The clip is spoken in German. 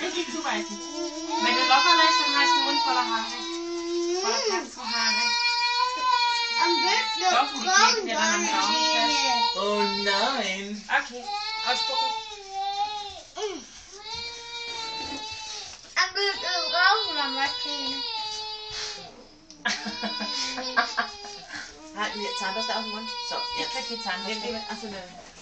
Richtig zuweisen. Wenn du locker lässt, dann hast du einen Mund voller Haare. Voller Katzenhaare. Am besten Doch, die kleben dir dann am Raum fest. Oh nein. Okay, ausspucken. Am besten rauchen am Maschine. Halten wir Zahnpasta auf den Mund? So, jetzt. krieg die Zahnbürste. Achso, nein.